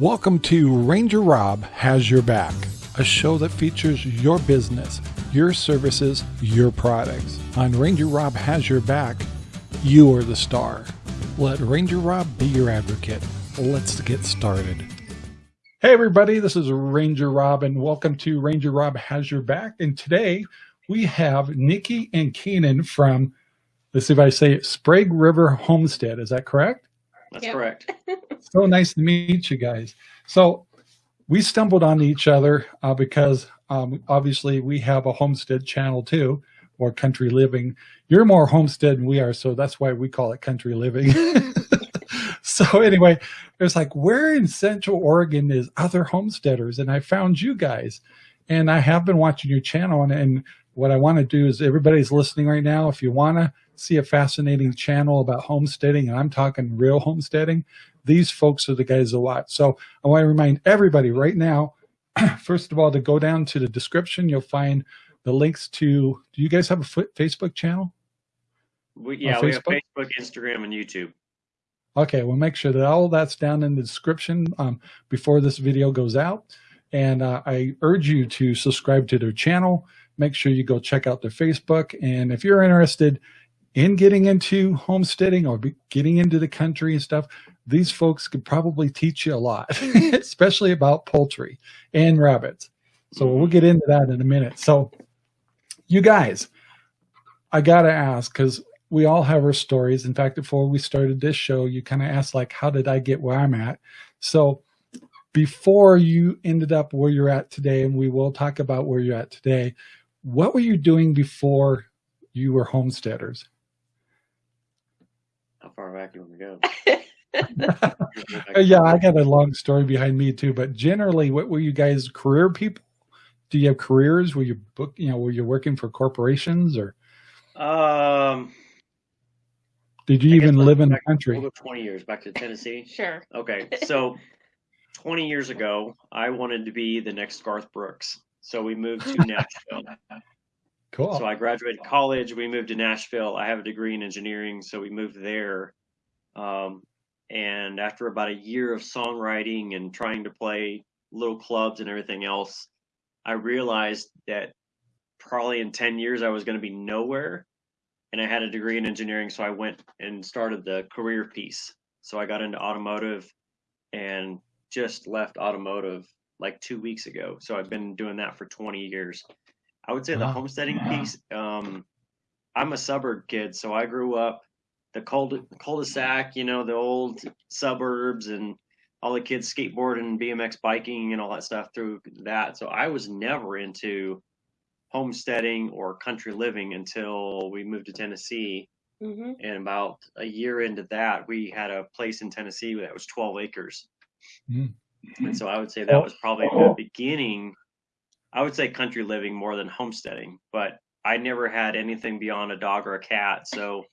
Welcome to Ranger Rob Has Your Back, a show that features your business, your services, your products. On Ranger Rob Has Your Back, you are the star. Let Ranger Rob be your advocate. Let's get started. Hey, everybody, this is Ranger Rob, and welcome to Ranger Rob Has Your Back. And today we have Nikki and Keenan from, let's see if I say it, Sprague River Homestead. Is that correct? That's Yep. correct. so nice to meet you guys. So we stumbled on each other uh, because um, obviously we have a homestead channel too, or country living. You're more homestead than we are, so that's why we call it country living. so anyway, it's like where in Central Oregon is other homesteaders, and I found you guys, and I have been watching your channel, and, and what I want to do is everybody's listening right now. If you want to see a fascinating channel about homesteading, and I'm talking real homesteading, these folks are the guys a lot. So I want to remind everybody right now, first of all, to go down to the description, you'll find the links to, do you guys have a Facebook channel? We, yeah, we have Facebook? Instagram, and YouTube. Okay, we'll make sure that all that's down in the description um, before this video goes out. And uh, I urge you to subscribe to their channel. Make sure you go check out their Facebook. And if you're interested in getting into homesteading or getting into the country and stuff, these folks could probably teach you a lot, especially about poultry and rabbits. So we'll get into that in a minute. So, you guys, I got to ask because we all have our stories. In fact, before we started this show, you kind of asked, like, how did I get where I'm at? So, before you ended up where you're at today, and we will talk about where you're at today, what were you doing before you were homesteaders? How far back do you want to go? Uh, yeah, I got a long story behind me too, but generally, what were you guys career people? Do you have careers? Were you book, you know, were you working for corporations or Um, did you I even live in the country? 20 years back to Tennessee. Sure. Okay, so 20 years ago, I wanted to be the next Garth Brooks. So we moved to Nashville. Cool. So I graduated college. We moved to Nashville. I have a degree in engineering, so we moved there. Um, and after about a year of songwriting and trying to play little clubs and everything else, I realized that probably in 10 years I was going to be nowhere. And I had a degree in engineering, so I went and started the career piece. So I got into automotive and just left automotive like two weeks ago. So I've been doing that for 20 years. I would say the Wow. homesteading piece. Um, I'm a suburb kid, so I grew up the cul cul-de-sac, you know, the old suburbs, and all the kids skateboarding, BMX biking, and all that stuff through that. So I was never into homesteading or country living until we moved to Tennessee. hmm And about a year into that, we had a place in Tennessee that was 12 acres. Mm. And so I would say that oh. was probably the oh. beginning. I would say country living more than homesteading, but I never had anything beyond a dog or a cat. So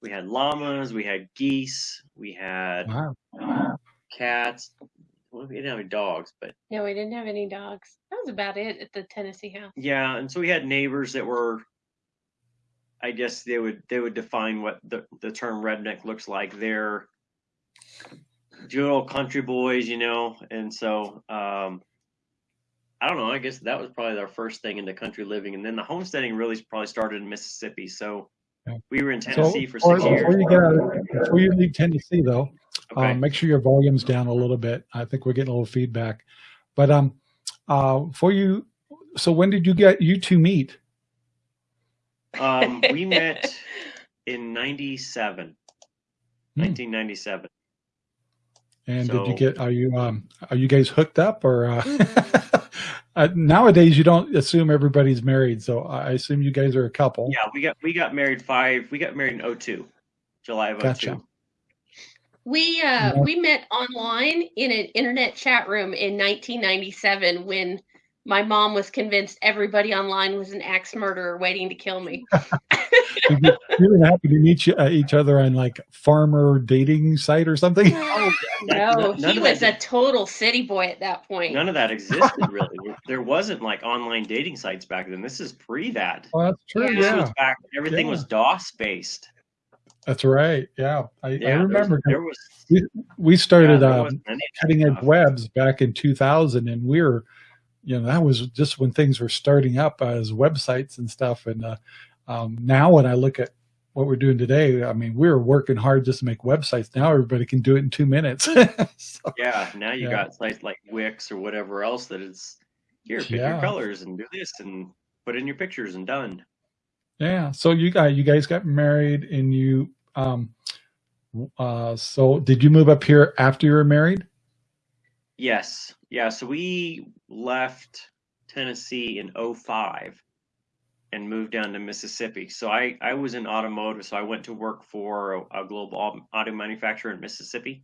we had llamas, we had geese, we had Wow. cats. Well, we didn't have any dogs, but No, we didn't have any dogs. That was about it at the Tennessee house. yeah. And so we had neighbors that were, I guess they would they would define what the the term redneck looks like. They're good old country boys, you know. And so um, I don't know. I guess that was probably our first thing into country living, and then the homesteading really probably started in Mississippi. So we were in So Tennessee for before, six years. before you get out before you leave Tennessee, though, Okay. um, make sure your volume's down a little bit. I think we're getting a little feedback. But um, uh, for you, so when did you get you two meet? um, we met in 97, Hmm. 1997. And did you get? Are you um? Are you guys hooked up or? Uh, uh, nowadays, you don't assume everybody's married, so I assume you guys are a couple. Yeah, we got we got married five. We got married in 02, July of 02. Gotcha. We uh Yeah. we met online in an internet chat room in 1997 when my mom was convinced everybody online was an axe murderer waiting to kill me. Did you, you didn't happen to meet you, uh, each other on like farmer dating site or something? Oh, No, none he was a total city boy at that point. None of that existed really. There wasn't like online dating sites back then. This is pre that. Well, that's true. Yeah. This Yeah. was back. Everything Yeah. was DOS based. That's right. Yeah, I, Yeah, I there was- remember there was we started yeah, um, wasn't any of that cutting edge webs back in 2000 and we were you know that was just when things were starting up as websites and stuff and uh, um, now when i look at what we're doing today i mean we're working hard just to make websites now everybody can do it in two minutes So, Yeah, now you Yeah. got sites like Wix or whatever else that is here, pick Yeah. your colors and do this and put in your pictures and done. yeah so you got you guys got married and you um uh so did you move up here after you were married Yes. Yeah. So we left Tennessee in 05 and moved down to Mississippi. So I, I was in automotive. So I went to work for a, a global auto manufacturer in Mississippi.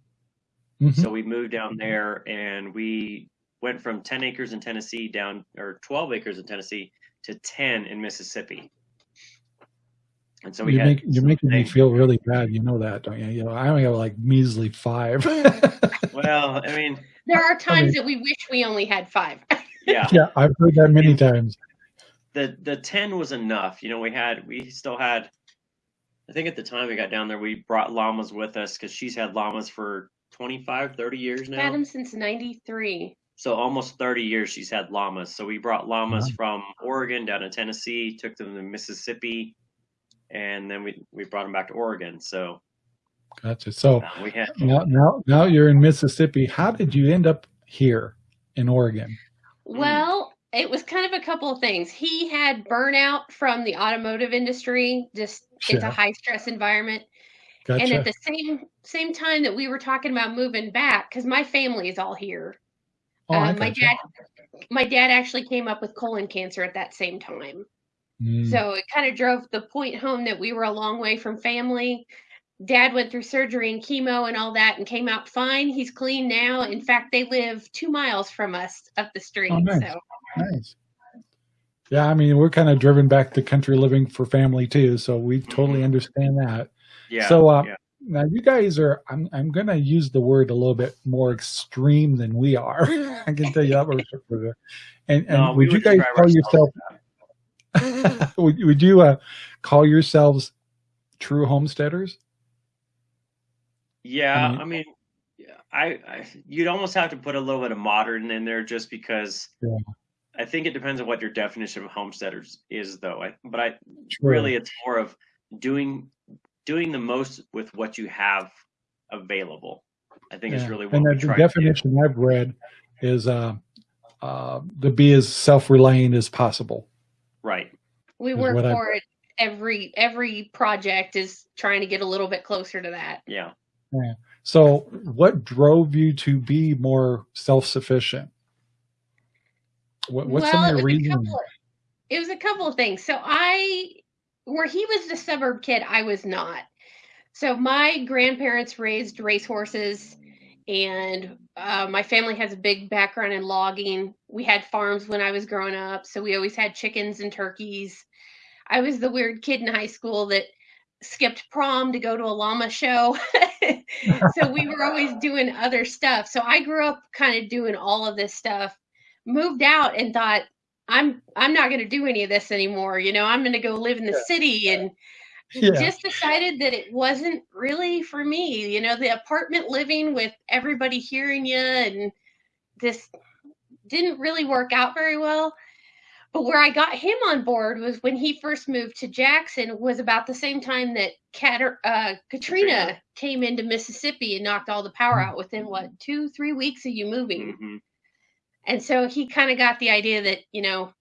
Mhm. So we moved down there and we went from 10 acres in Tennessee down, or 12 acres in Tennessee to 10 in Mississippi. And so we you had make, you're some making me feel really bad you know that don't you you know i only have like measly five Well, I mean, There are times mean- that we wish we only had five. yeah. yeah i've heard that many times the the 10 was enough you know we had we still had i think at the time we got down there we brought llamas with us because she's had llamas for 25 30 years now Had them since '93. so almost 30 years she's had llamas so we brought llamas Wow. from oregon down to tennessee took them to mississippi and then we we brought them back to oregon so gotcha so uh, we had now now now you're in mississippi how did you end up here in oregon. Well, it was kind of a couple of things. He had burnout from the automotive industry. Just it's a high stress environment. gotcha And at the same same time that we were talking about moving back, because my family is all here. oh, I um, my gotcha. dad, my dad actually came up with colon cancer at that same time. Mm, So it kind of drove the point home that we were a long way from family. Dad went through surgery and chemo and all that and came out fine. He's clean now. In fact, they live two miles from us up the street. Oh, nice. So nice yeah i mean we're kind of driven back to country living for family too so we totally Mhm. understand understand that yeah So, uh, yeah. now you guys are i'm, I'm going to use the word a little bit more extreme than we are i can tell you that much and, and No, we would you guys describe call ourselves yourself would, would you uh, call yourselves true homesteaders Yeah, I mean, yeah, I, I you'd almost have to put a little bit of modern in there just because Yeah. I think it depends on what your definition of homesteaders is, though. I, but I Sure. really it's more of doing doing the most with what you have available. I think it's Yeah. really what and we the, the try to do. definition i've read is uh, uh, to be as self-reliant as possible Right. we work what I- for it. Every every project is trying to get a little bit closer to that. Yeah. so what drove you to be more self-sufficient what, what's some of it your was a couple of- it was a couple of things. So I, where he was the suburb kid, I was not. So my grandparents raised racehorses, and uh, my family has a big background in logging. We had farms when I was growing up, so we always had chickens and turkeys. I was the weird kid in high school that skipped prom to go to a llama show. so we were always doing other stuff. So I grew up kind of doing all of this stuff. Moved out and thought I'm I'm not going to do any of this anymore. You know, I'm going to go live in the city and Yeah. just decided that it wasn't really for me. You know, the apartment living with everybody hearing you and this didn't really work out very well. But where I got him on board was when he first moved to Jackson was about the same time that Cat- uh, Katrina, Katrina. came into Mississippi and knocked all the power out within what two three weeks of you moving. hmm And so he kind of got the idea that, you know,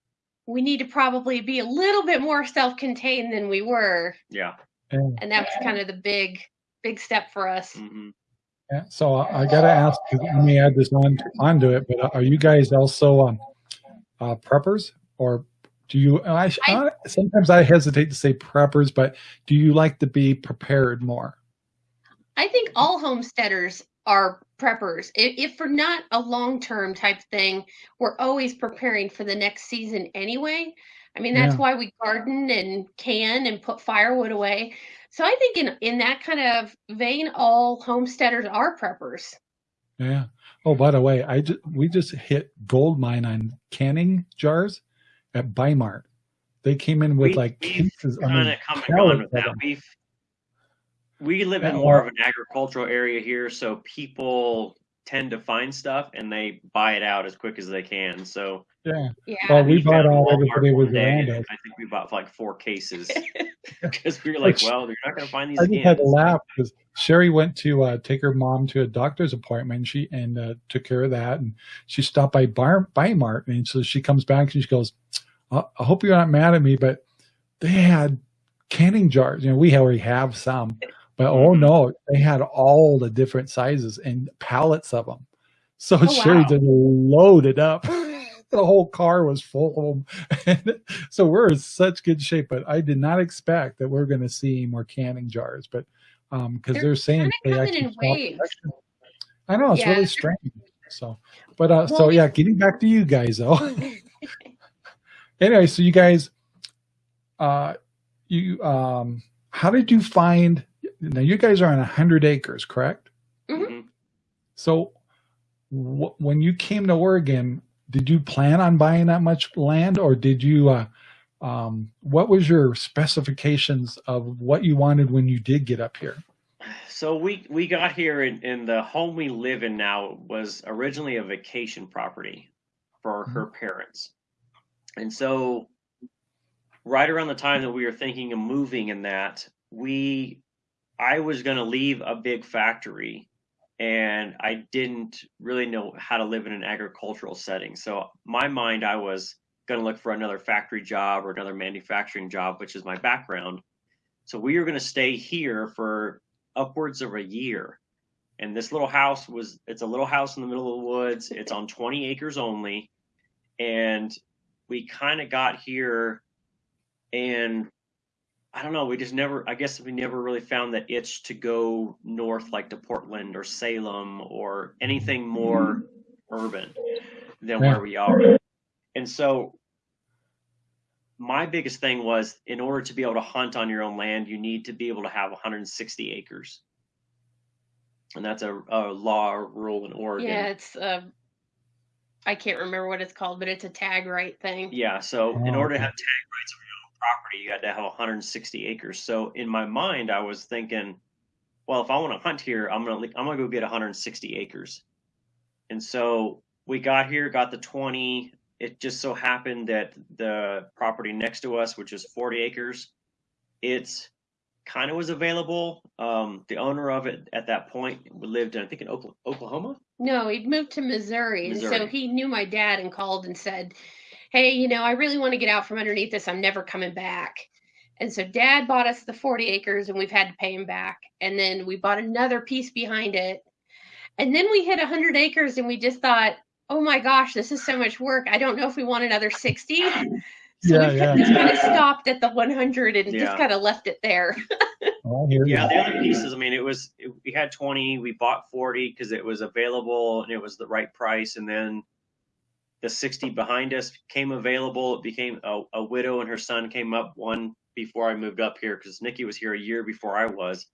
we need to probably be a little bit more self contained than we were. Yeah. And- And that was kind of the big, big step for us. hmm Yeah, so I, I gotta ask, Let me add this on onto it. But are you guys also um, uh, preppers, or do you? I, I sometimes I hesitate to say preppers, but do you like to be prepared more? I think all homesteaders are preppers. If, if for not a long term type thing, we're always preparing for the next season anyway. I mean, that's Yeah. why we garden and can and put firewood away. So I think in in that kind of vein, all homesteaders are preppers. Yeah. Oh, by the way, I just, we just hit gold mine on canning jars at Bimart. They came in with We- like cases. I Kind mean, of come and gone with that. them. We've we live in more of an agricultural area here, so people tend to find stuff and they buy it out as quick as they can. So Yeah. Yeah. Well, we bought all Walmart everybody was around us. I think we bought like four cases because we were like, Which- well, you're not going to find these I just had to laugh because Sherry went to uh, take her mom to a doctor's appointment. She and uh, took care of that, and she stopped by Bar Mart, and so she comes back and she goes, "I I hope you're not mad at me, but they had canning jars. You know, we already have some, but oh no, they had all the different sizes and pallets of them. So Oh, Sherry wow. just loaded up. the whole car was full of them. so we're in such good shape, but I did not expect that we're going to see more canning jars, but um, because They're they're saying they actually. I know it's Yeah, really strange. So, but uh, Well, so yeah, getting back to you guys though. anyway, so you guys, uh, you um, how did you find? Now you guys are on a hundred acres, correct? Mhm. So, wh- when you came to Oregon, did you plan on buying that much land, or did you? Uh, um, what was your specifications of what you wanted when you did get up here? So we we got here and, and the home we live in now was originally a vacation property for her parents. And so right around the time that we were thinking of moving in that, we I was going to leave a big factory and I didn't really know how to live in an agricultural setting. So my mind I was going to look for another factory job or another manufacturing job, which is my background. So we were going to stay here for upwards of a year. And this little house was it's a little house in the middle of the woods. It's on 20 acres only. And we kind of got here and I don't know, we just never I guess we never really found that itch to go north like to Portland or Salem or anything more urban than where we are. And so my biggest thing was in order to be able to hunt on your own land, you need to be able to have 160 acres. And that's a, a law or rule in Oregon. yeah, it's uh, I can't remember what it's called, but it's a tag right thing. Yeah, so in Oh, order to have tag rights on your own property, you had to have 160 acres. So in my mind, I was thinking, well, if I want to hunt here, I'm gonna I'm gonna go get 160 acres. And so we got here, got the 20. It just so happened that the property next to us, which is 40 acres, it's kind of was available. Um, the owner of it at that point lived, in, I think, in Oklahoma. No, he'd moved to Missouri, and so he knew my dad and called and said, "Hey, you know, I really want to get out from underneath this. I'm never coming back." And so dad bought us the 40 acres and we've had to pay him back. And then we bought another piece behind it. And then we hit 100 acres and we just thought, "Oh my gosh, this is so much work. I don't know if we want another 60." So Yeah, we yeah. just kind of stopped at the 100 and Yeah. just kind of left it there. Oh, Yeah, the other pieces. I mean, it was it, we had twenty. We bought forty because it was available and it was the right price. And then the sixty behind us came available. It became a, a widow and her son came up one before I moved up here because Nikki was here a year before I was.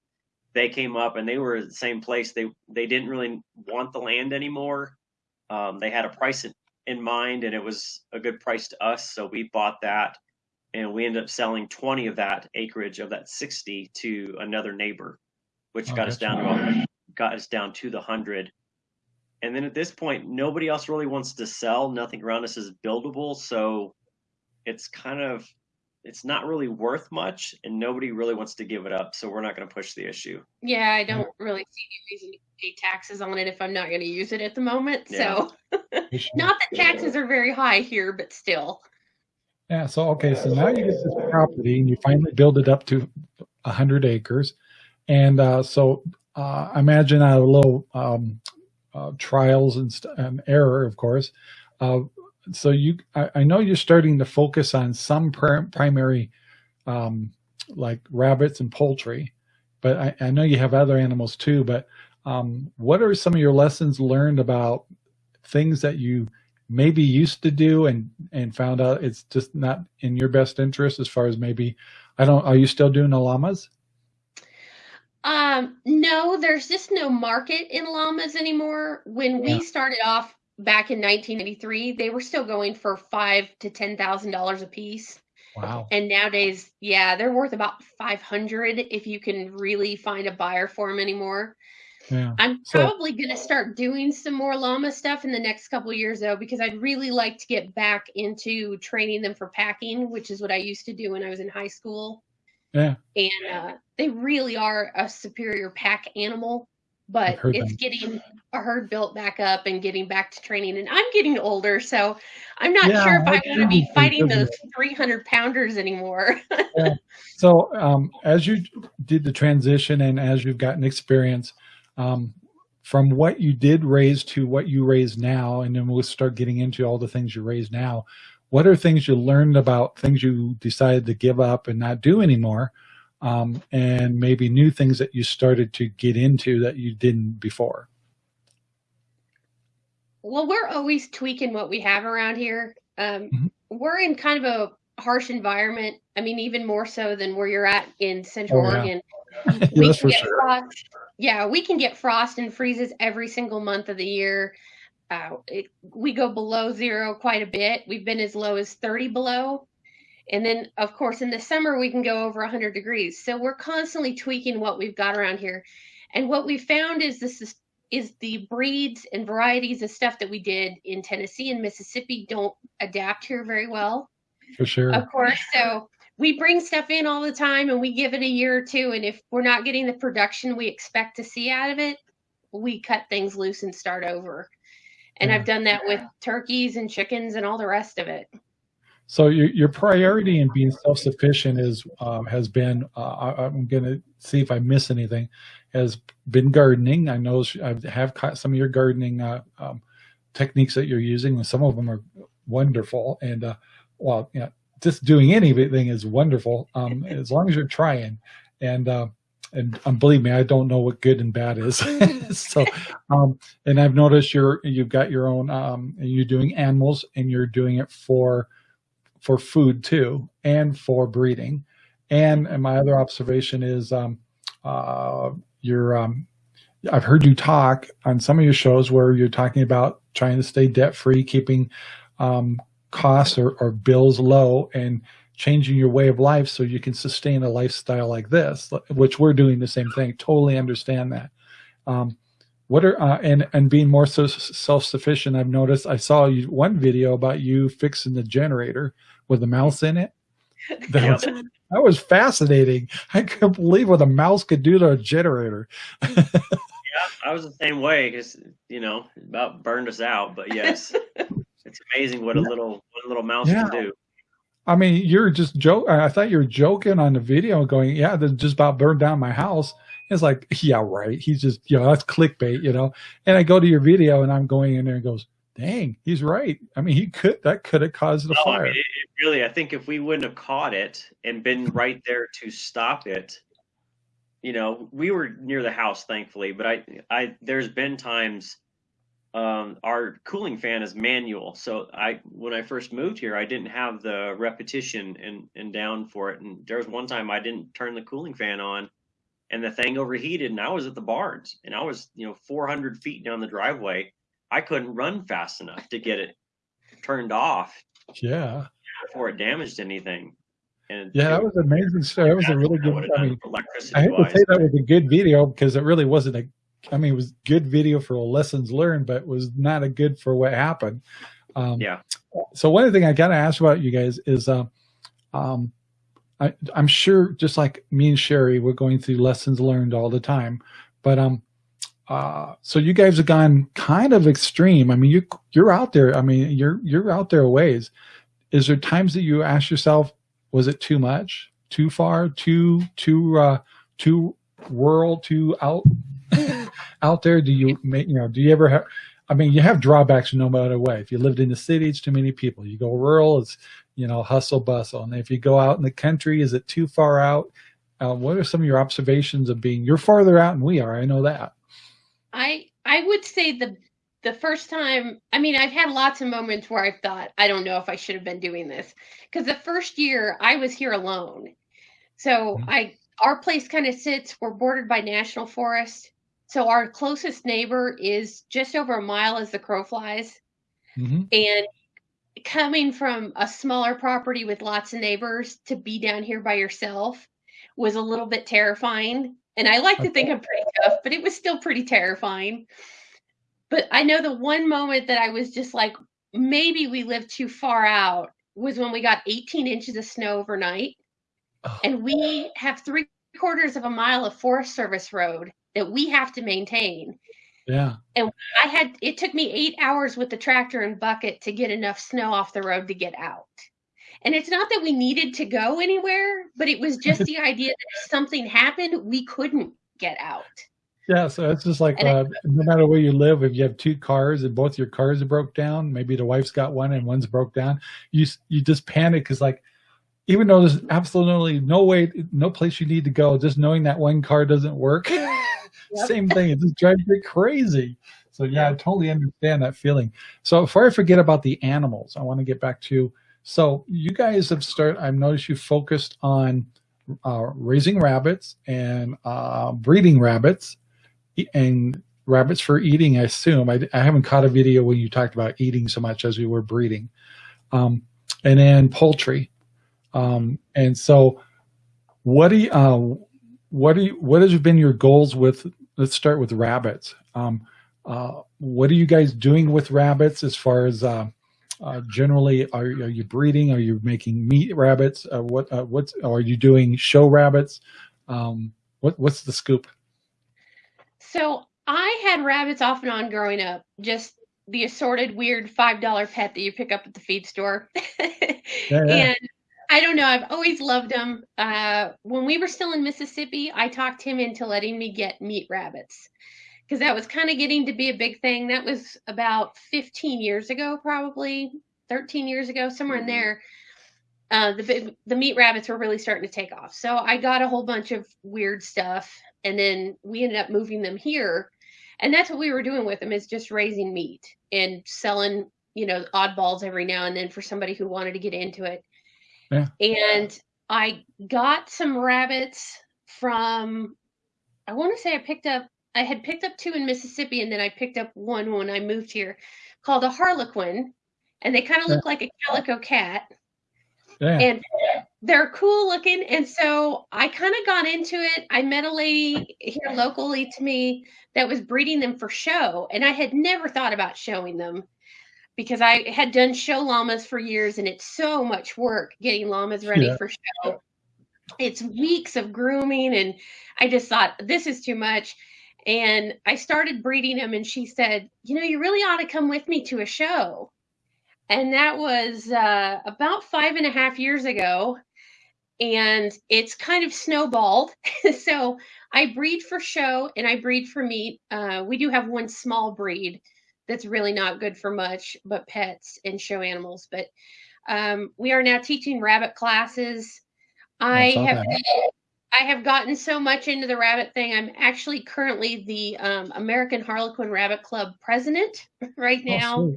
They came up and they were at the same place. They they didn't really want the land anymore. Um, they had a price in, in mind and it was a good price to us, so we bought that and we ended up selling 20 of that acreage of that 60 to another neighbor which Oh, got us down to got us down to the 100 and then at this point nobody else really wants to sell nothing around us is buildable so it's kind of it's not really worth much and nobody really wants to give it up so we're not going to push the issue Yeah, I don't really see any reason to pay taxes on it if I'm not going to use it at the moment. Yeah. So, not that taxes are very high here, but still. Yeah. So okay. So now you get this property and you finally build it up to hundred acres, and uh, so uh, I imagine a little um, uh, trials and, and error, of course. Uh, so you, I, I know you're starting to focus on some pr- primary, um, like rabbits and poultry, but I, I know you have other animals too. But um, what are some of your lessons learned about things that you maybe used to do and and found out it's just not in your best interest as far as maybe I don't are you still doing the llamas? Um, no, there's just no market in llamas anymore. When Yeah. we started off back in 1993, they were still going for five to ten thousand dollars a piece, Wow. And nowadays, yeah, they're worth about 500 if you can really find a buyer for them anymore. Yeah. I'm So- probably going to start doing some more llama stuff in the next couple of years though because I'd really like to get back into training them for packing, which is what I used to do when I was in high school. Yeah. And uh, they really are a superior pack animal, but it's that. getting a herd built back up and getting back to training. And I'm getting older, so I'm not Yeah, sure if I I want to be fighting those 300 pounders anymore. So, um, as you did the transition and as you've gotten experience, um, from what you did raise to what you raise now, and then we'll start getting into all the things you raise now. What are things you learned about things you decided to give up and not do anymore? Um, and maybe new things that you started to get into that you didn't before. Well, we're always tweaking what we have around here. Um, Mhm. We're in kind of a harsh environment. I mean, even more so than where you're at in Central Oh, yeah. Oregon. Yeah, we can get sure. frost. Yeah, we can get frost and freezes every single month of the year. Uh, it, we go below zero quite a bit. We've been as low as 30 below. And then, of course, in the summer, we can go over 100 degrees. So we're constantly tweaking what we've got around here. And what we found is this is, is the breeds and varieties of stuff that we did in Tennessee and Mississippi don't adapt here very well For sure. of course. So we bring stuff in all the time and we give it a year or two. And if we're not getting the production we expect to see out of it, we cut things loose and start over. And Yeah. I've done that with turkeys and chickens and all the rest of it. So your your priority in being self sufficient is um, has been uh, I, I'm going to see if I miss anything has been gardening. I know I have caught some of your gardening uh, um, techniques that you're using, and some of them are wonderful. And uh, well, yeah, just doing anything is wonderful um, as long as you're trying. And and um, believe me, I don't know what good and bad is. so, um, and I've noticed you're you've got your own um, and you're doing animals, and you're doing it for for food too and for breeding and, and my other observation is um, uh, you're um, i've heard you talk on some of your shows where you're talking about trying to stay debt free keeping um, costs or, or bills low and changing your way of life so you can sustain a lifestyle like this which we're doing the same thing. Totally understand that. Um, what are uh, and and being more so self-sufficient i've noticed i saw you one video about you fixing the generator with a mouse in it. That, was, that was fascinating. I couldn't believe what a mouse could do to a generator. Yeah, I was the same way because you know about burned us out. But yes, it's amazing what a little what a little mouse Yeah. can do. I mean you're just joke i thought you were joking on the video going yeah that just about burned down my house. It's like yeah right. He's just you know that's clickbait you know? And i go to your video and i'm going in there and goes dang he's right. I mean he could that could have caused the No, I fire. mean, it, it really, I think if we wouldn't have caught it and been right there to stop it, you know, we were near the house, thankfully. But I, I, there's been times um, our cooling fan is manual, so I, when I first moved here, I didn't have the repetition and and down for it. And there was one time I didn't turn the cooling fan on, and the thing overheated, and I was at the barns, and I was, you know, 400 feet down the driveway. I couldn't run fast enough to get it turned off yeah before it damaged anything. And Yeah, that was amazing. So that was a really good. I mean, I hate to say that was a good video because it really wasn't a. I mean, it was good video for lessons learned, but it was not a good for what happened. Um, Yeah. So one thing I got to ask about you guys is, uh, um, I, I'm sure just like me and Sherry, we're going through lessons learned all the time, but um, uh, so you guys have gone kind of extreme. I mean, you you're out there. I mean, you're you're out there a ways. Is there times that you ask yourself, was it too much, too far, too too uh, too rural, too out out there? Do you make you know? Do you ever have? I mean, you have drawbacks no matter what. If you lived in the city, it's too many people. You go rural, it's you know hustle bustle. And if you go out in the country, is it too far out? Uh, what are some of your observations of being? You're farther out than we are. I know that. I I would say the the first time I mean I've had lots of moments where I've thought I don't know if I should have been doing this because the first year I was here alone. So Mhm. I our place kind of sits we're bordered by national forest. So our closest neighbor is just over a mile as the crow flies hmm and coming from a smaller property with lots of neighbors to be down here by yourself was a little bit terrifying. And I like to think I'm pretty tough, but it was still pretty terrifying. But I know the one moment that I was just like, maybe we live too far out was when we got 18 inches of snow overnight. Oh. And we have three quarters of a mile of Forest Service road that we have to maintain. Yeah. And I had it took me eight hours with the tractor and bucket to get enough snow off the road to get out. And it's not that we needed to go anywhere, but it was just the idea that if something happened, we couldn't get out. Yeah, so it's just like uh, no matter where you live, if you have two cars and both your cars are broke down, maybe the wife's got one and one's broke down, you you just panic because like even though there's absolutely no way, no place you need to go, just knowing that one car doesn't work, same thing. It just drives me crazy. So yeah, I totally understand that feeling. So before I forget about the animals, I want to get back to, so you guys have started, I've noticed you focused on uh, raising rabbits and uh, breeding rabbits and rabbits for eating, I assume. I, I haven't caught a video when you talked about eating so much as we were breeding. Um, and then poultry. Um, and so what do you, uh, what do you, what has been your goals with, let's start with rabbits. Um, uh, what are you guys doing with rabbits as far as, uh, uh, generally are, are you breeding? Are you making meat rabbits? Uh, what, uh, what's, are you doing show rabbits? Um, what, what's the scoop? So I had rabbits off and on growing up, just the assorted weird $5 pet that you pick up at the feed store. yeah, yeah. And I don't know. I've always loved them. Uh, when we were still in Mississippi, I talked him into letting me get meat rabbits because that was kind of getting to be a big thing. That was about 15 years ago, probably 13 years ago, somewhere in mm-hmm. there. Uh, the the meat rabbits were really starting to take off. So I got a whole bunch of weird stuff, and then we ended up moving them here, and that's what we were doing with them is just raising meat and selling, you know, oddballs every now and then for somebody who wanted to get into it. Yeah. And I got some rabbits from, I want to say I picked up, I had picked up two in Mississippi and then I picked up one when I moved here called a Harlequin. And they kind of look like a calico cat. Yeah. And they're cool looking. And so I kind of got into it. I met a lady here locally to me that was breeding them for show. And I had never thought about showing them because I had done show llamas for years and it's so much work getting llamas ready yeah. for show. It's weeks of grooming and I just thought this is too much. And I started breeding them and she said, you know, you really ought to come with me to a show. And that was uh, about five and a half years ago. And it's kind of snowballed. so I breed for show and I breed for meat. Uh, we do have one small breed that's really not good for much but pets and show animals. But um, we are now teaching rabbit classes. I have that. I have gotten so much into the rabbit thing. I'm actually currently the um, American Harlequin Rabbit Club president right oh, now, oh,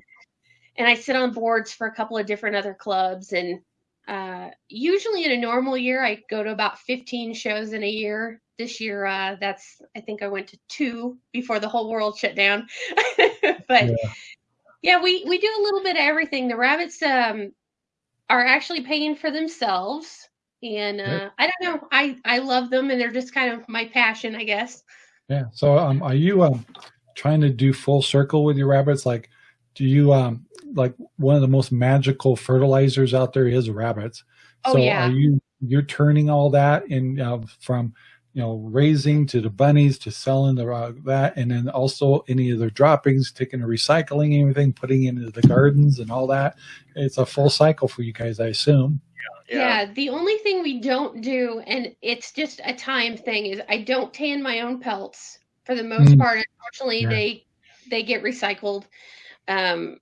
and I sit on boards for a couple of different other clubs. And uh, usually in a normal year, I go to about 15 shows in a year this year uh, that's i think i went to two before the whole world shut down but yeah. yeah. we we do a little bit of everything the rabbits um are actually paying for themselves and uh, i don't know i i love them and they're just kind of my passion i guess yeah so um are you um trying to do full circle with your rabbits like do you um like one of the most magical fertilizers out there is rabbits oh, so yeah. are you you're turning all that in uh, from you know, raising to the bunnies to selling the uh, that, and then also any of their droppings, taking the recycling, everything, putting into the gardens and all that. It's a full cycle for you guys, I assume. Yeah. yeah. The only thing we don't do, and it's just a time thing, is I don't tan my own pelts for the most mm. part. Unfortunately, yeah. they they get recycled, um,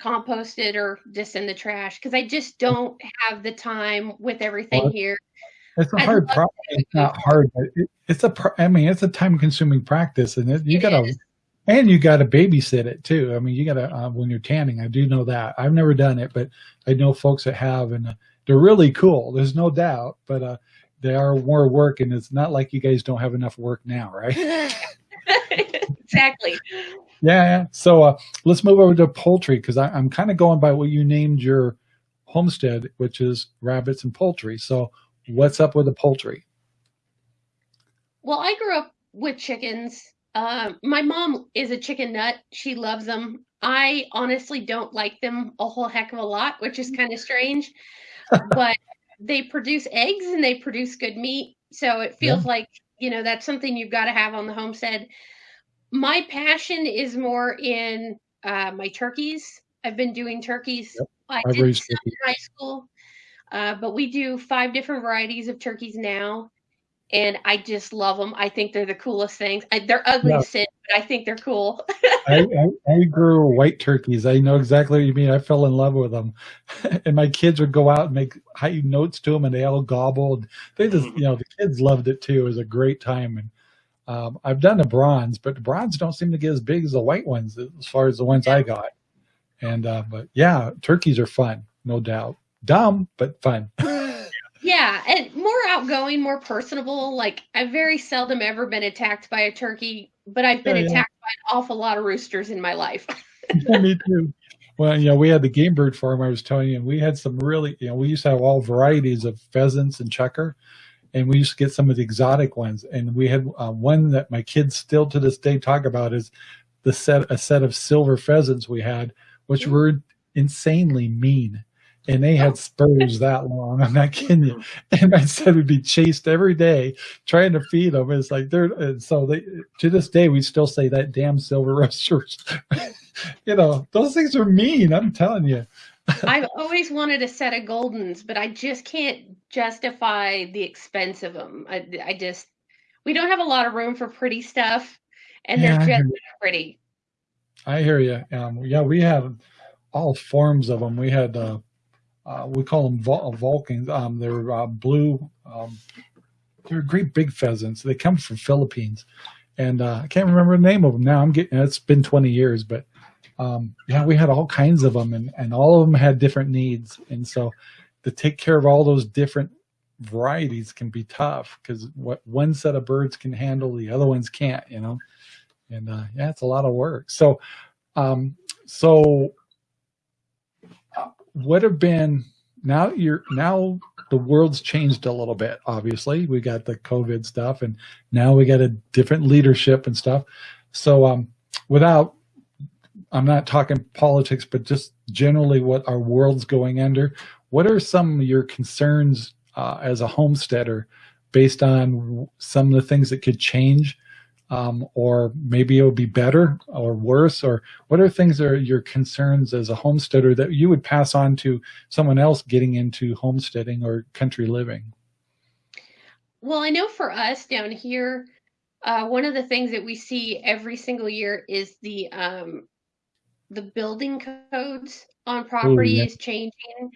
composted, or just in the trash because I just don't have the time with everything well, here it's a hard problem. It's not hard, but it, it's a. I mean, it's a time-consuming practice, and it, you it gotta, is. and you gotta babysit it too. I mean, you gotta uh, when you're tanning. I do know that. I've never done it, but I know folks that have, and uh, they're really cool. There's no doubt, but uh, they are more work, and it's not like you guys don't have enough work now, right? exactly. Yeah, yeah. So uh, let's move over to poultry because I'm kind of going by what you named your homestead, which is rabbits and poultry. So what's up with the poultry? Well, I grew up with chickens. Uh, my mom is a chicken nut. She loves them. I honestly don't like them a whole heck of a lot, which is kind of strange. but they produce eggs and they produce good meat. So it feels Yeah. like, you know, that's something you've got to have on the homestead. My passion is more in uh, my turkeys. I've been doing turkeys. Yep. I I've did some in high school, uh, but we do five different varieties of turkeys now. And I just love them. I think they're the coolest things. I, they're ugly but I think they're cool. I, I, I grew white turkeys. I know exactly what you mean. I fell in love with them. and my kids would go out and make high notes to them and they all gobbled. They just, you know, the kids loved it too. It was a great time. And um, I've done the bronze, but the bronze don't seem to get as big as the white ones as far as the ones I got. And, uh, but yeah, turkeys are fun, no doubt. Dumb, but fun. Yeah, and more outgoing, more personable. Like I've very seldom ever been attacked by a turkey, but I've been Yeah, yeah. attacked by an awful lot of roosters in my life. Yeah, me too. Well, you know, we had the game bird farm I was telling you, and we had some really, you know, we used to have all varieties of pheasants and chukar, and we used to get some of the exotic ones. And we had uh, one that my kids still to this day talk about is the set, a set of silver pheasants we had, which Mm. were insanely mean. And they had spurs that long. I'm not kidding you. And I said we'd be chased every day trying to feed them. It's like they're, and so they, to this day, we still say that damn silver roosters. you know, those things are mean. I'm telling you. I've always wanted a set of Goldens, but I just can't justify the expense of them. I, I just, we don't have a lot of room for pretty stuff, and Yeah, they're just pretty. I hear you. Um, yeah, we have all forms of them. We had, uh, uh, we call them Vul- Vulcans. Um, they're uh, blue. Um, they're great big pheasants. They come from Philippines, and uh, I can't remember the name of them now. I'm getting. It's been 20 years, but um, yeah, we had all kinds of them, and and all of them had different needs, and so to take care of all those different varieties can be tough because what one set of birds can handle, the other ones can't. You know, and uh, yeah, it's a lot of work. So, um, so what have been now? You're now the world's changed a little bit. Obviously, we got the COVID stuff, and now we got a different leadership and stuff. So, um, without I'm not talking politics, but just generally what our world's going under. What are some of your concerns uh, as a homesteader based on some of the things that could change um, or maybe it would be better or worse or what are things that are your concerns as a homesteader that you would pass on to someone else getting into homesteading or country living Well, I know for us down here, uh, one of the things that we see every single year is the um, the building codes on property yeah. is changing,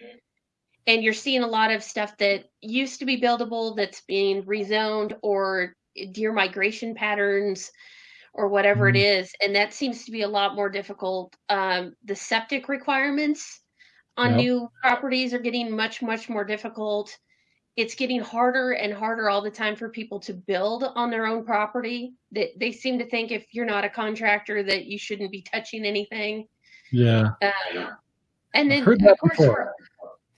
and you're seeing a lot of stuff that used to be buildable that's being rezoned or deer migration patterns or whatever it Mhm. is, and that seems to be a lot more difficult. Um, the septic requirements on Yep. new properties are getting much much more difficult it's getting harder and harder all the time for people to build on their own property. That they seem to think if you're not a contractor that you shouldn't be touching anything. yeah Um, and then of course, for,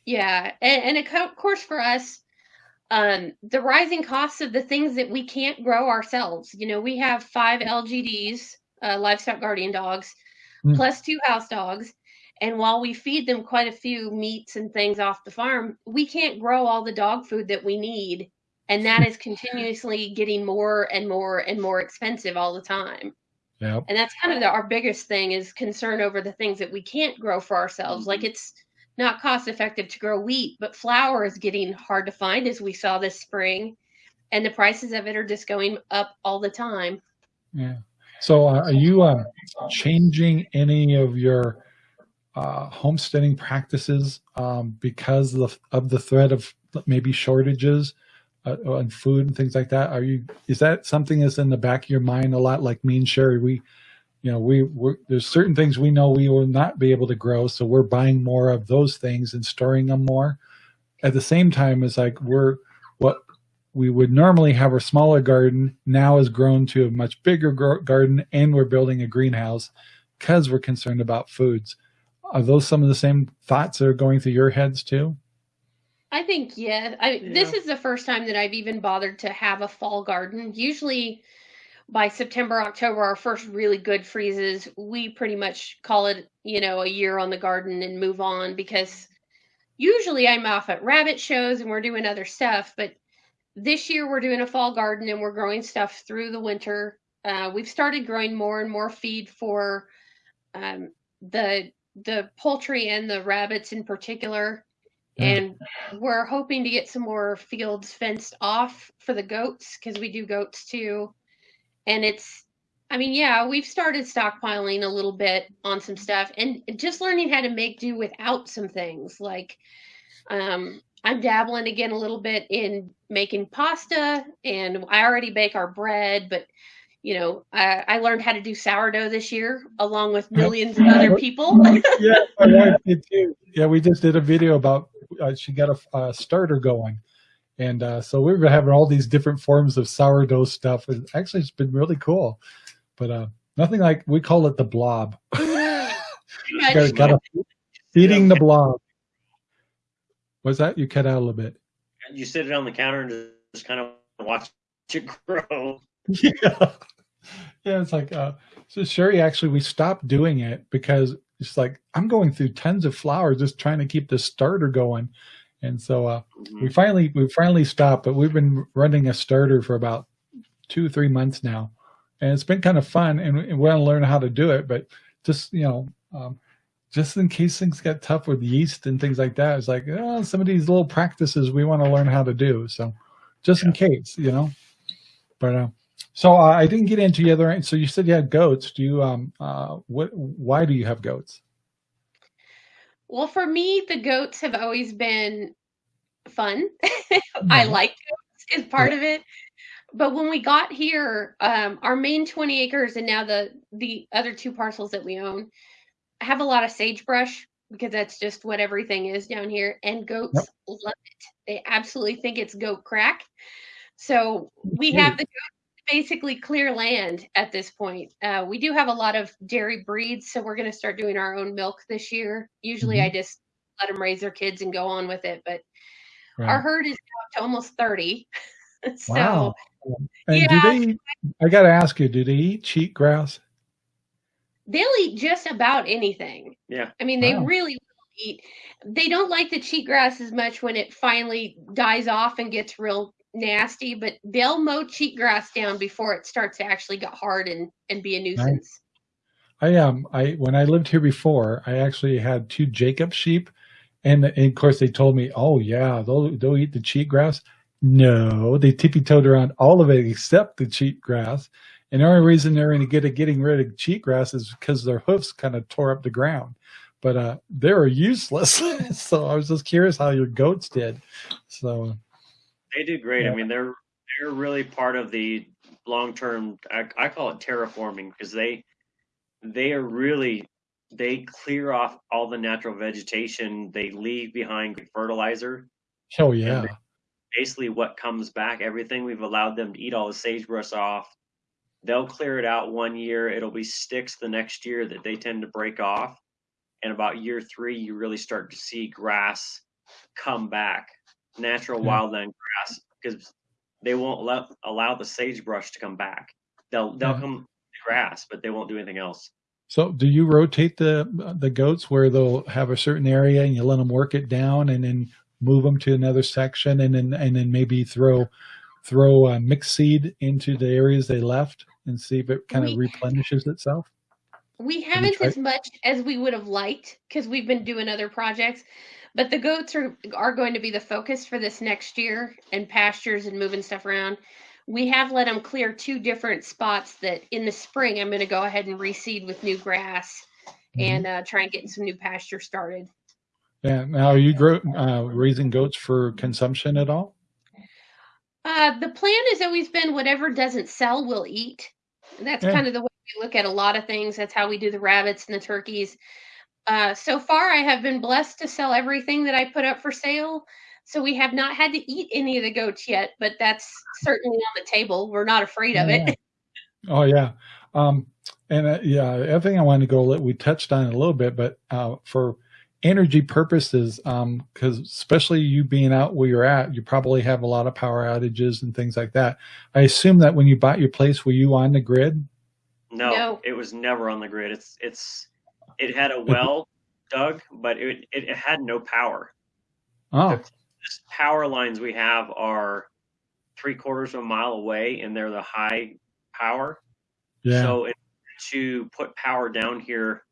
yeah, and, and of course for us, um, the rising costs of the things that we can't grow ourselves. You know, we have five LGDs, uh, livestock guardian dogs, Mm. plus two house dogs. And while we feed them quite a few meats and things off the farm, we can't grow all the dog food that we need. And that is continuously getting more and more and more expensive all the time. Yep. And that's kind of the, our biggest thing is concern over the things that we can't grow for ourselves. Like it's not cost effective to grow wheat, but flour is getting hard to find as we saw this spring. And the prices of it are just going up all the time. Yeah. So uh, are you um, changing any of your uh, homesteading practices um, because of, of the threat of maybe shortages uh, on food and things like that? Are you, is that something that's in the back of your mind a lot like me and Sherry? We, you know, we, we're, there's certain things we know we will not be able to grow. So we're buying more of those things and storing them more. At the same time, it's like we're, what we would normally have a smaller garden now has grown to a much bigger garden and we're building a greenhouse because we're concerned about foods. Are those some of the same thoughts that are going through your heads too? I think yeah. I, Yeah. This is the first time that I've even bothered to have a fall garden. Usually, by September, October, our first really good freezes, we pretty much call it, you know, a year on the garden and move on because usually I'm off at rabbit shows and we're doing other stuff. But this year we're doing a fall garden and we're growing stuff through the winter. Uh, we've started growing more and more feed for um, the the poultry and the rabbits in particular. And we're hoping to get some more fields fenced off for the goats because we do goats too. And it's, I mean, yeah, we've started stockpiling a little bit on some stuff and just learning how to make do without some things. Like, um, I'm dabbling again a little bit in making pasta, and I already bake our bread, but you know, I, I learned how to do sourdough this year along with millions of other people. yeah, my wife did too. Yeah, we just did a video about uh, she got a, a starter going, and uh, so we've been having all these different forms of sourdough stuff. And actually, it's been really cool, but uh, nothing like we call it the blob. Got- got a- feeding the blob. Was that you cut out a little bit? You sit it on the counter and just kind of watch it grow. yeah yeah it's like uh so sherry actually we stopped doing it because it's like i'm going through tons of flour just trying to keep the starter going and so uh Mhm. we finally we finally stopped but we've been running a starter for about two three months now and it's been kind of fun and we want to learn how to do it but just you know um just in case things get tough with yeast and things like that it's like oh, some of these little practices we want to learn how to do so just in case you know but uh so uh, I didn't get into the other. So you said you had goats. Do you um uh what? Why do you have goats? Well, for me, the goats have always been fun. I like goats is part of it. But when we got here, um, our main 20 acres and now the the other two parcels that we own have a lot of sagebrush because that's just what everything is down here. And goats love it. They absolutely think it's goat crack. So we have the goats basically clear land at this point. Uh, we do have a lot of dairy breeds, so we're going to start doing our own milk this year. Usually, I just let them raise their kids and go on with it. But our herd is up to almost 30. so Wow. And Yeah. do they? Eat, I got to ask you, do they eat cheat grass? they'll eat just about anything. Yeah. I mean, they Wow. really eat. They don't like the cheatgrass as much when it finally dies off and gets real nasty, but they'll mow cheatgrass down before it starts to actually get hard and, and be a nuisance. I um I when I lived here before, I actually had two Jacob sheep, and, and of course they told me, oh yeah, they'll they'll eat the cheat grass. No, they tippy toed around all of it except the cheat grass. And the only reason they're any good at getting rid of cheat grass is because their hoofs kind of tore up the ground. But uh, they were useless. so I was just curious how your goats did. So They do great. Yeah. I mean, they're they're really part of the long term. I, I call it terraforming because they they are really they clear off all the natural vegetation. They leave behind fertilizer. oh yeah, Basically, what comes back, everything we've allowed them to eat all the sagebrush off. They'll clear it out one year. It'll be sticks the next year that they tend to break off. And about year three, you really start to see grass come back, natural Yeah. wildland grass, because they won't let, allow the sagebrush to come back. They'll they'll Yeah. come grass, but they won't do anything else. So do you rotate the the goats where they'll have a certain area and you let them work it down and then move them to another section and then and then maybe throw throw uh, mixed seed into the areas they left and see if it kind of replenishes itself? We haven't as much as we would have liked because we've been doing other projects, but the goats are are going to be the focus for this next year and pastures and moving stuff around. We have let them clear two different spots that in the spring I'm going to go ahead and reseed with new grass Mhm. and uh, try and get some new pasture started. Yeah. Now, are you grow, uh, raising goats for consumption at all? Uh, the plan has always been whatever doesn't sell, we'll eat. That's Yeah. kind of the way we look at a lot of things. That's how we do the rabbits and the turkeys. Uh, so far, I have been blessed to sell everything that I put up for sale. So we have not had to eat any of the goats yet, but that's certainly on the table. We're not afraid of Yeah. it. Oh yeah. Um, and uh, yeah, other thing I wanted to go, we touched on it a little bit, but uh, for energy purposes, because especially you being out where you're at, you probably have a lot of power outages and things like that. I assume that when you bought your place, were you on the grid? No, No. it was never on the grid. It's it's it had a well dug, but it it, it had no power. Oh, This power lines we have are three quarters of a mile away, and they're the high power. yeah. So in, to put power down here,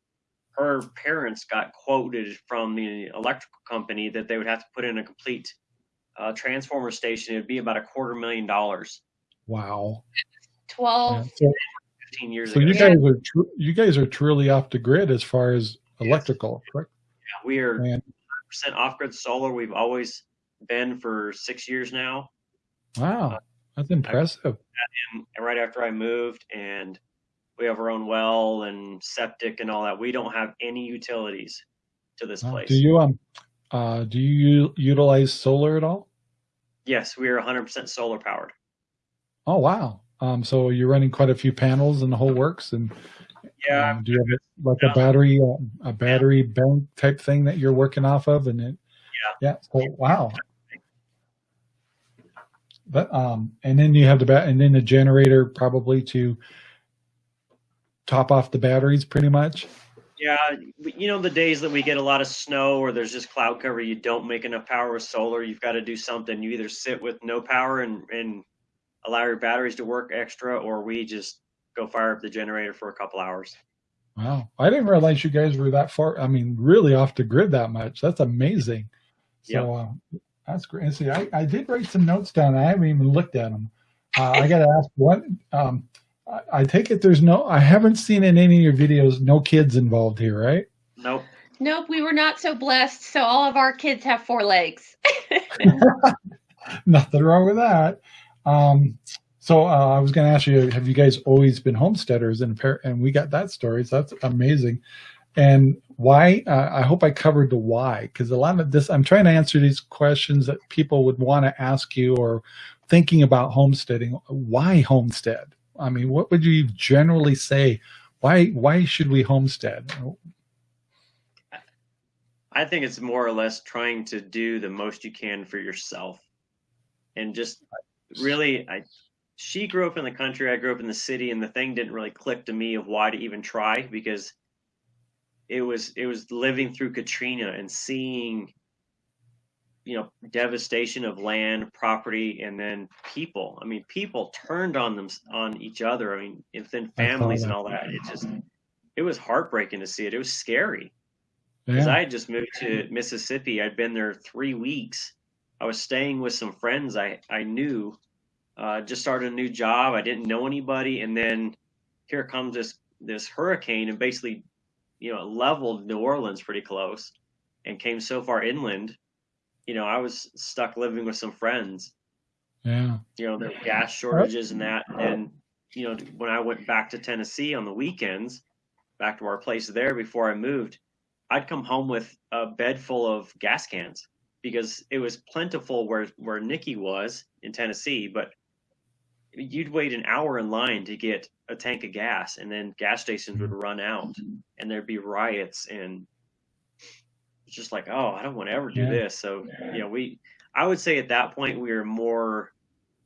her parents got quoted from the electrical company that they would have to put in a complete uh, transformer station. It'd be about a quarter million dollars. wow. 12. Yeah. So, 15 years so ago. you Yeah. guys are tr- you guys are truly off the grid as far as electrical, correct? Yeah, we are And percent off-grid solar. We've always been for six years now. wow, that's impressive. And right after I moved, and we have our own well and septic and all that. We don't have any utilities to this Wow. place. Do you um uh do you utilize solar at all? yes, we are 100% solar powered. Oh wow. Um, so you're running quite a few panels and the whole works, and Yeah, um, do you have it like a battery uh, a battery bank type thing that you're working off of? And it, yeah, So wow. But um, and then you have the bat, and then the generator probably to top off the batteries, pretty much. Yeah, but you know the days that we get a lot of snow or there's just cloud cover, you don't make enough power with solar. You've got to do something. You either sit with no power and and allow your batteries to work extra, or we just go fire up the generator for a couple hours. Wow, I didn't realize you guys were that far. I mean, really off the grid that much. That's amazing. So uh, that's great. And see, I, I did write some notes down. I haven't even looked at them. Uh, I got to ask what. Um, I, I take it there's no. I haven't seen in any of your videos no kids involved here, right? Nope. Nope, we were not so blessed. So all of our kids have four legs. Nothing wrong with that. Um, so uh, I was going to ask you, have you guys always been homesteaders? And and we got that story. So that's amazing. And why? Uh, I hope I covered the why because a lot of this, I'm trying to answer these questions that people would want to ask you or thinking about homesteading. Why homestead? I mean, what would you generally say? Why? Why should we homestead? I think it's more or less trying to do the most you can for yourself, and just really, I. She grew up in the country. I grew up in the city, and the thing didn't really click to me of why to even try because it was it was living through Katrina and seeing, you know, devastation of land, property, and then people. I mean, people turned on them on each other. I mean, within families and all that. It just it was heartbreaking to see it. It was scary because Yeah. I had just moved to Mississippi. I'd been there three weeks. I was staying with some friends I I knew. Uh, just started a new job. I didn't know anybody, and then here comes this this hurricane and basically, you know, leveled New Orleans pretty close, and came so far inland. You know, I was stuck living with some friends. yeah. You know, there were gas shortages and that. And you know, when I went back to Tennessee on the weekends, back to our place there before I moved, I'd come home with a bed full of gas cans because it was plentiful where where Nikki was in Tennessee, but you'd wait an hour in line to get a tank of gas, and then gas stations would run out, and there'd be riots, and it's just like, oh, I don't want to ever do Yeah. this. So you know, we, I would say at that point we were more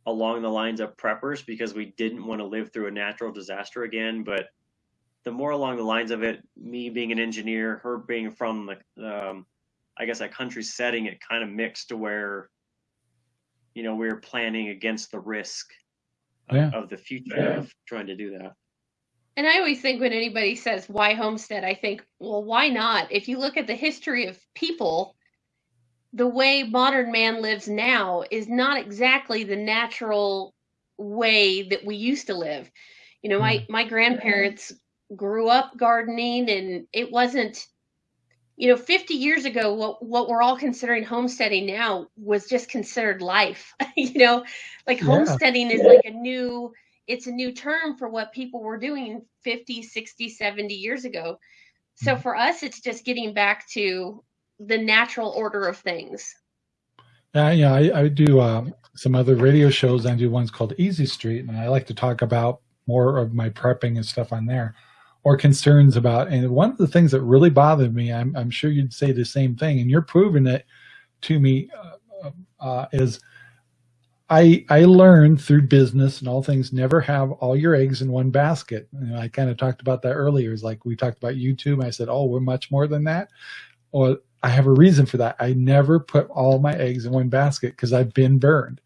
along the lines of preppers because we didn't want to live through a natural disaster again, but the more along the lines of it, me being an engineer, her being from the, um, I guess, a country setting, it kind of mixed to where, you know, we were planning against the risk of, Yeah. of the future of trying to do that. And I always think when anybody says why homestead, I think, well, why not? If you look at the history of people, the way modern man lives now is not exactly the natural way that we used to live. You know, my hmm. my grandparents grew up gardening and it wasn't you know 50 years ago what what we're all considering homesteading now was just considered life you know like Yeah. homesteading is like a new it's a new term for what people were doing 50 60 70 years ago so Mhm. for us it's just getting back to the natural order of things Yeah, yeah, I, I do um, some other radio shows. I do ones called Easy Street, and I like to talk about more of my prepping and stuff on there, or concerns about. And one of the things that really bothered me, I'm, I'm sure you'd say the same thing, and you're proving it to me, uh, uh, is I I learned through business and all things never have all your eggs in one basket. And I kind of talked about that earlier. It's like we talked about YouTube. I said, oh, we're much more than that. Well, I have a reason for that. I never put all my eggs in one basket because I've been burned.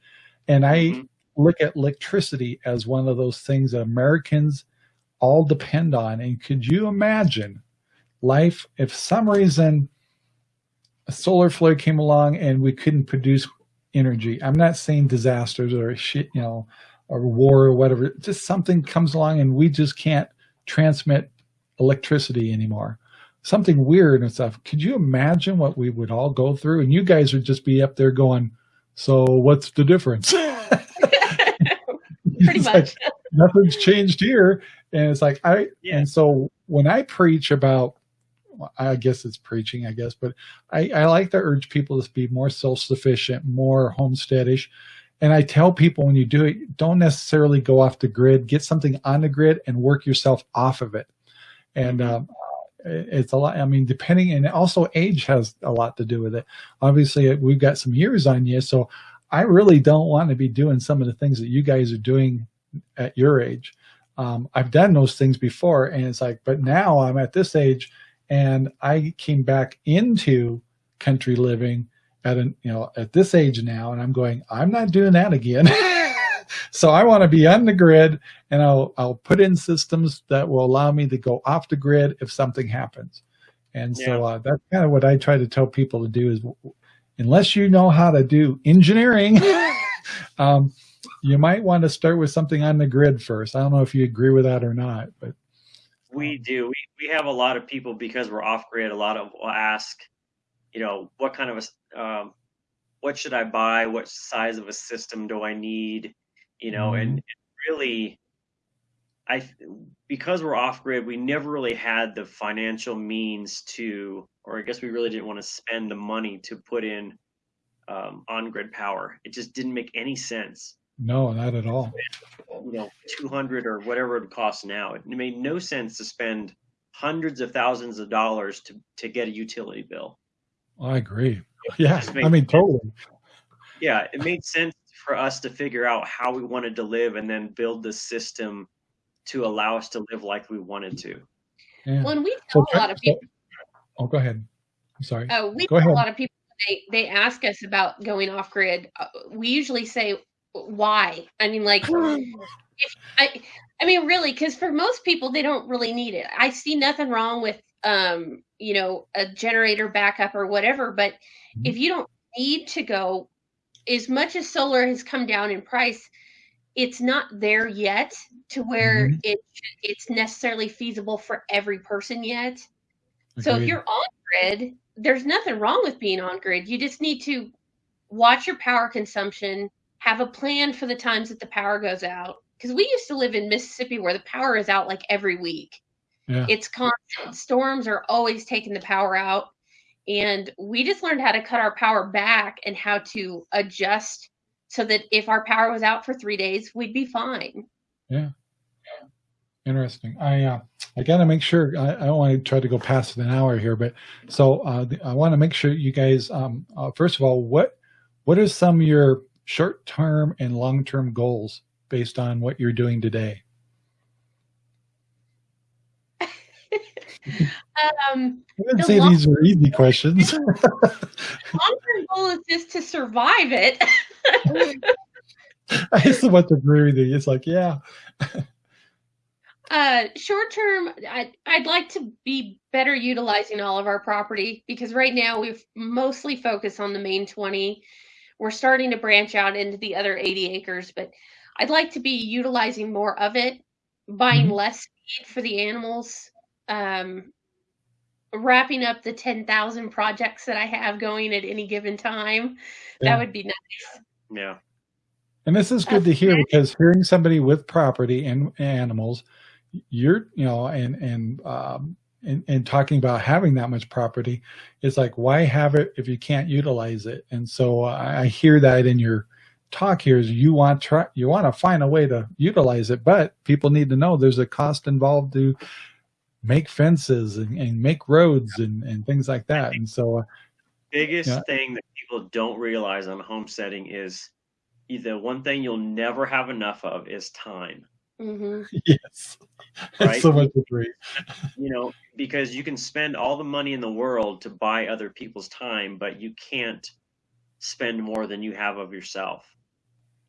And I mm-hmm. look at electricity as one of those things that Americans all depend on. And could you imagine life if some reason a solar flare came along and we couldn't produce energy? I'm not saying disasters or shit, you know, or war or whatever. Just something comes along and we just can't transmit electricity anymore something weird and stuff. Could you imagine what we would all go through? And you guys would just be up there going, so what's the difference? Pretty much. Like, Nothing's changed here. And it's like, I, yeah. and so when I preach about, I guess it's preaching, I guess, but I, I like to urge people to be more self-sufficient, more homesteadish. And I tell people when you do it, don't necessarily go off the grid, get something on the grid and work yourself off of it. And mm-hmm. um, it's a lot. I mean, depending, and also age has a lot to do with it. Obviously, we've got some years on you, so I really don't want to be doing some of the things that you guys are doing at your age. Um, I've done those things before, and it's like, but now I'm at this age, and I came back into country living at an, you know, at this age now, and I'm going, I'm not doing that again. so I want to be on the grid and I'll, I'll put in systems that will allow me to go off the grid if something happens. And so uh, that's kind of what I try to tell people to do is unless you know how to do engineering, um, you might want to start with something on the grid first. I don't know if you agree with that or not, but. We do. We, we have a lot of people because we're off grid. A lot of will ask, you know, what kind of a, um, what should I buy? What size of a system do I need? you know, mm-hmm. and really, I because we're off grid, we never really had the financial means to, or I guess we really didn't want to spend the money to put in um, on grid power. It just didn't make any sense. No, not at all. You know, two hundred or whatever it costs now. It made no sense to spend hundreds of thousands of dollars to to get a utility bill. I agree. Yeah, I mean, totally. Yeah, it made sense for us to figure out how we wanted to live and then build the system to allow us to live like we wanted to. Yeah. When we tell so, a lot of people, oh, go ahead. I'm sorry. Oh, we go tell ahead. a lot of people they they ask us about going off grid. Uh, we usually say why. I mean, like, if I, I mean, really, because for most people they don't really need it. I see nothing wrong with um, you know, a generator backup or whatever. But mm-hmm. if you don't need to go as much as solar has come down in price, it's not there yet to where mm-hmm. it it's necessarily feasible for every person yet. Agreed. So if you're on grid, there's nothing wrong with being on grid. You just need to watch your power consumption, have a plan for the times that the power goes out. Because we used to live in Mississippi where the power is out like every week. Yeah. It's constant. Storms are always taking the power out and we just learned how to cut our power back and how to adjust so that if our power was out for three days we'd be fine yeah interesting i uh, i gotta make sure i, I don't want to try to go past an hour here but so uh, i want to make sure you guys um, uh, first of all what what are some of your short-term and long-term goals based on what you're doing today um, I wouldn't say these were easy questions. long-term goal is just to survive it. I to want to agree with you. It's like, yeah. uh, short term, I, I'd like to be better utilizing all of our property because right now we've mostly focused on the main 20. We're starting to branch out into the other 80 acres, but I'd like to be utilizing more of it, buying mm-hmm. less feed for the animals, um, wrapping up the 10,000 projects that I have going at any given time. Yeah. That would be nice. Yeah. And this is good to hear because hearing somebody with property and animals, you're, you know, and, and, um, in, in talking about having that much property, it's like, why have it if you can't utilize it? And so I, I hear that in your talk here is you want try you want to find a way to utilize it, but people need to know there's a cost involved to make fences and, and make roads and, and things like that. And so, uh, biggest Yeah. thing that people don't realize on homesteading is the one thing you'll never have enough of is time. Hmm yes, Right. so much agree. You know, because you can spend all the money in the world to buy other people's time, but you can't spend more than you have of yourself.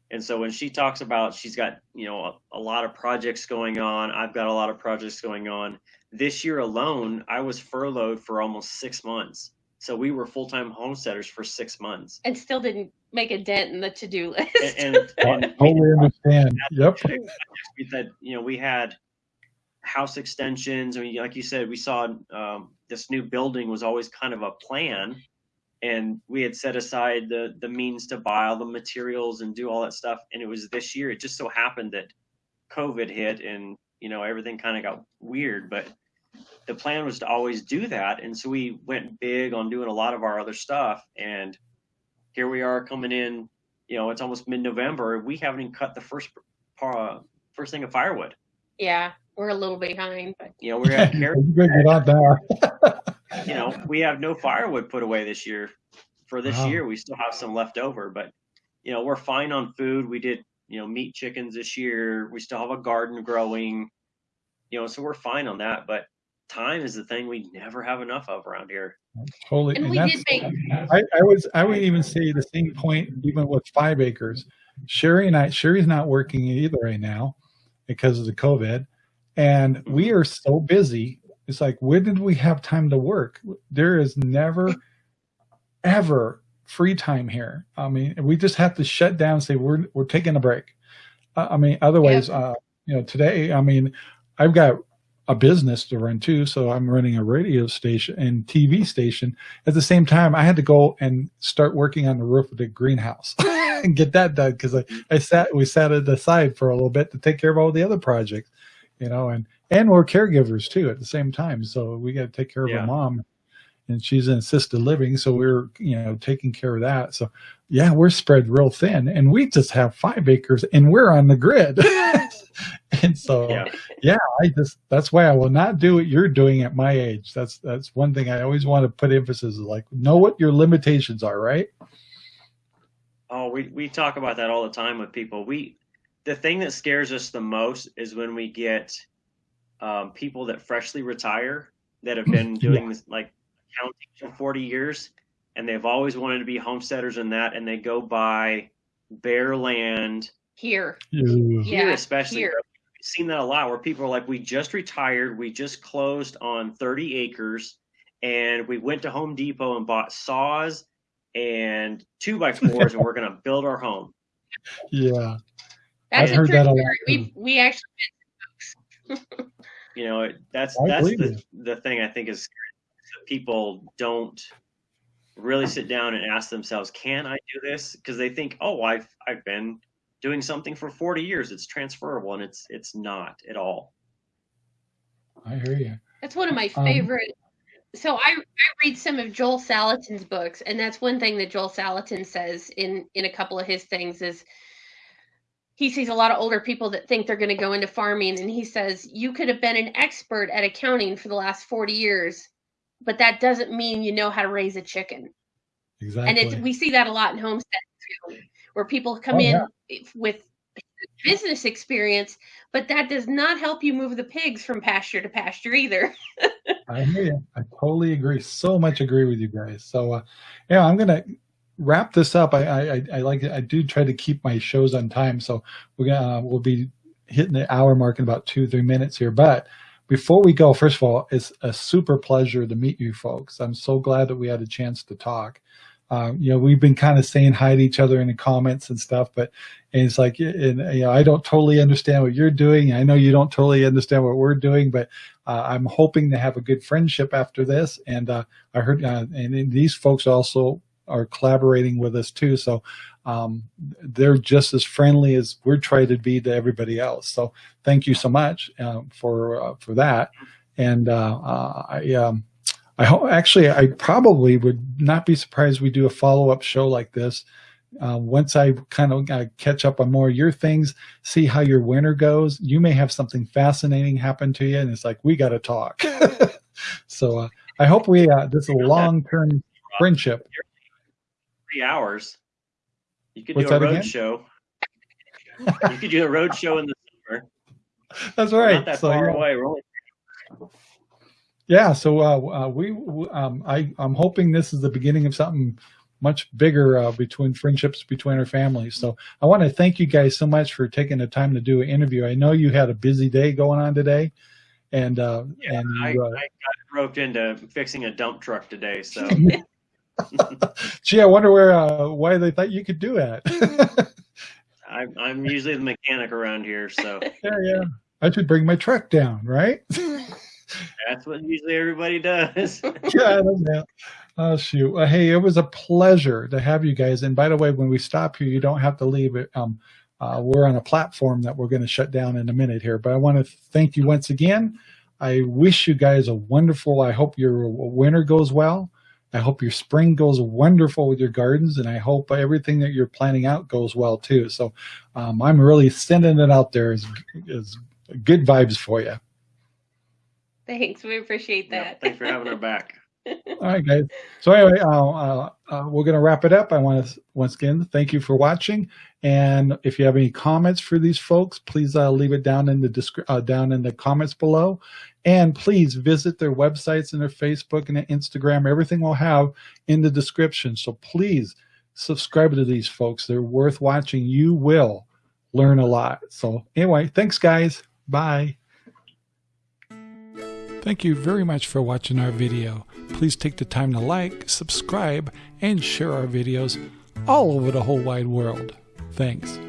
And so when she talks about she's got, you know, a, a lot of projects going on, I've got a lot of projects going on. This year alone, I was furloughed for almost six months. So we were full time homesteaders for six months. And still didn't make a dent in the to do list. And, and, and I totally understand. Yep. we said, you know, we had house extensions. I mean, like you said, we saw um, this new building was always kind of a plan, and we had set aside the the means to buy all the materials and do all that stuff. And it was this year. It just so happened that COVID hit, and you know everything kind of got weird. But the plan was to always do that, and so we went big on doing a lot of our other stuff. And here we are coming in. You know, it's almost mid November. We haven't even cut the first uh, first thing of firewood. yeah, we're a little behind, but You know, we're at You carry, better get on you know, we have no firewood put away this year. For this Wow. year, we still have some left over, but you know, we're fine on food. We did, you know, meat chickens this year. We still have a garden growing, you know, so we're fine on that. But time is the thing we never have enough of around here. Totally. and and we did make I, I was I would even say the same point even with five acres. Sherry and I Sherry's not working either right now because of the COVID. And we are so busy. It's like when did we have time to work? There is never ever free time here. I mean, we just have to shut down and say we're we're taking a break. Uh, I mean, otherwise, uh, you know, today, I mean, I've got a business to run too, so I'm running a radio station and TV station. At the same time, I had to go and start working on the roof of the greenhouse and get that done because I, I sat we sat it aside for a little bit to take care of all the other projects, you know, and and we're caregivers too at the same time, so we got to take care of Yeah. our mom, and she's in assisted living, so we're you know taking care of that. So yeah, we're spread real thin, and we just have five acres, and we're on the grid, and so Yeah. yeah, I just that's why I will not do what you're doing at my age. That's that's one thing I always want to put emphasis is like know what your limitations are, right? Oh, we, we talk about that all the time with people. We the thing that scares us the most is when we get um, people that freshly retire that have been Yeah. doing this like counting for 40 years and they've always wanted to be homesteaders and that and they go buy bare land here. Ew. here Yeah, especially here. We've seen that a lot where people are like we just retired we just closed on 30 acres and we went to home depot and bought saws and two by fours and we're going to build our home. Yeah, That's I've a heard true that a lot. We we actually you know that's I that's believe the, the thing i think is that people don't really sit down and ask themselves can i do this? Because they think oh i've i've been doing something for 40 years it's transferable and it's it's not at all I hear you. That's one of my Um, favorite. so I, I read some of Joel Salatin's books, and that's one thing that Joel Salatin says in in a couple of his things is he sees a lot of older people that think they're going to go into farming, and he says you could have been an expert at accounting for the last forty years, but that doesn't mean you know how to raise a chicken. Exactly. And it's we see that a lot in homestead too, where people come Oh, in yeah. with business experience, but that does not help you move the pigs from pasture to pasture either. I hear you. I totally agree. So much agree with you guys. So, uh, yeah, I'm gonna wrap this up. I, I, I- I like I do try to keep my shows on time, so we're gonna uh, we'll be hitting the hour mark in about two three minutes here. But before we go, first of all, it's a super pleasure to meet you folks. I'm so glad that we had a chance to talk. Um, you know, we've been kind of saying hi to each other in the comments and stuff, but it's like, and, you know, I don't totally understand what you're doing. I know you don't totally understand what we're doing, but uh, I'm hoping to have a good friendship after this. And uh, I heard, uh, and these folks also are collaborating with us too. So um, they're just as friendly as we're trying to be to everybody else. So thank you so much uh, for uh, for that. And I, um, I hope actually I probably would not be surprised we do a follow up show like this. Uh, once I kind of uh, catch up on more of your things, see how your winter goes, you may have something fascinating happen to you, and it's like we got to talk. so uh, I hope we uh, this is a long term friendship. Three hours. You could What's do a road again? show. you could do a road show in the summer. That's We're right. Not that So, far yeah. away. We're only Yeah, so uh, uh, we, um, I, I'm hoping this is the beginning of something much bigger uh, between friendships between our families. So I want to thank you guys so much for taking the time to do an interview. I know you had a busy day going on today, and uh, Yeah, and I, you, I uh, got roped into fixing a dump truck today, so gee, I wonder where uh, why they thought you could do that. I, I'm usually the mechanic around here. So yeah, yeah. I should bring my truck down, right? That's what usually everybody does. yeah. Oh shoot! Well, hey, it was a pleasure to have you guys. And by the way, when we stop here, you don't have to leave. Um, uh, we're on a platform that we're going to shut down in a minute here. But I want to thank you once again. I wish you guys a wonderful. I hope your winter goes well. I hope your spring goes wonderful with your gardens, and I hope everything that you're planning out goes well too. So, um, I'm really sending it out there as, as good vibes for you. Thanks. We appreciate Yeah, that. thanks for having our back. All right, guys. So anyway, uh, uh, uh, we're going to wrap it up. I want to once again thank you for watching, and if you have any comments for these folks, please uh, leave it down in the descri- uh, down in the comments below, and please visit their websites and their Facebook and their Instagram. Everything we'll have in the description. So please subscribe to these folks. They're worth watching. You will learn a lot. So anyway, thanks, guys. Bye. Thank you very much for watching our video. Please take the time to like, subscribe, and share our videos all over the whole wide world. Thanks.